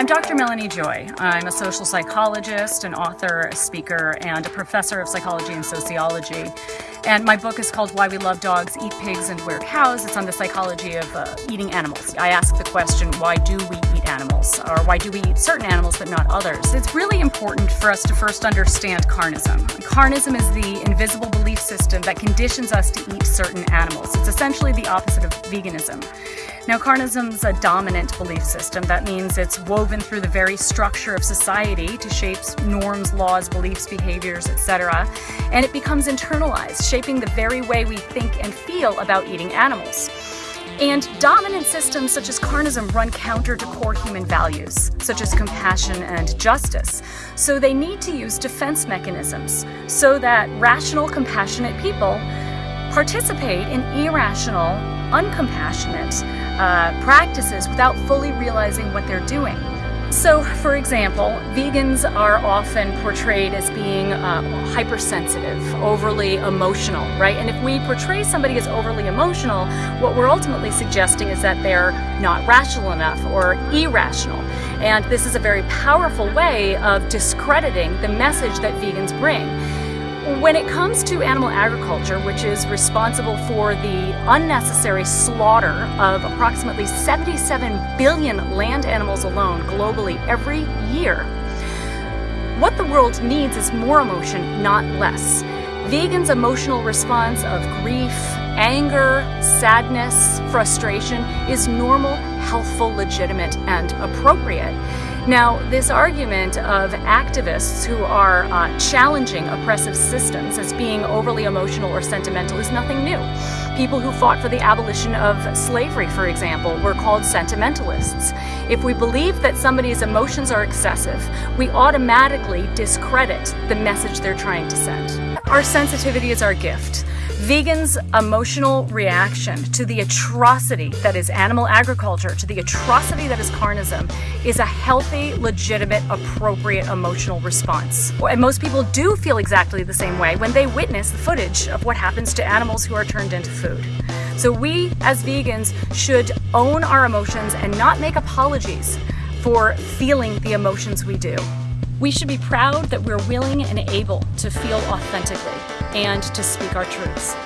I'm Dr. Melanie Joy. I'm a social psychologist, an author, a speaker, and a professor of psychology and sociology. And my book is called Why We Love Dogs, Eat Pigs, and Wear Cows. It's on the psychology of uh, eating animals. I ask the question, why do we eat animals? Or why do we eat certain animals but not others? It's really important for us to first understand carnism. Carnism is the invisible belief system that conditions us to eat certain animals. It's essentially the opposite of veganism. Now, carnism's a dominant belief system. That means it's woven through the very structure of society to shape norms, laws, beliefs, behaviors, etc. And it becomes internalized, shaping the very way we think and feel about eating animals. And dominant systems such as carnism run counter to core human values, such as compassion and justice. So they need to use defense mechanisms so that rational, compassionate people participate in irrational, uncompassionate uh, practices without fully realizing what they're doing. So, for example, vegans are often portrayed as being uh, hypersensitive, overly emotional, right? And if we portray somebody as overly emotional, what we're ultimately suggesting is that they're not rational enough or irrational. And this is a very powerful way of discrediting the message that vegans bring. When it comes to animal agriculture, which is responsible for the unnecessary slaughter of approximately 77 billion land animals alone globally every year, what the world needs is more emotion, not less. Vegans' emotional response of grief, anger, sadness, frustration is normal, healthful, legitimate, and appropriate. Now, this argument of activists who are uh, challenging oppressive systems as being overly emotional or sentimental is nothing new. People who fought for the abolition of slavery, for example, were called sentimentalists. If we believe that somebody's emotions are excessive, we automatically discredit the message they're trying to send. Our sensitivity is our gift. Vegans' emotional reaction to the atrocity that is animal agriculture, to the atrocity that is carnism, is a healthy, legitimate, appropriate emotional response. And most people do feel exactly the same way when they witness the footage of what happens to animals who are turned into food. So we, as vegans, should own our emotions and not make apologies for feeling the emotions we do. We should be proud that we're willing and able to feel authentically and to speak our truths.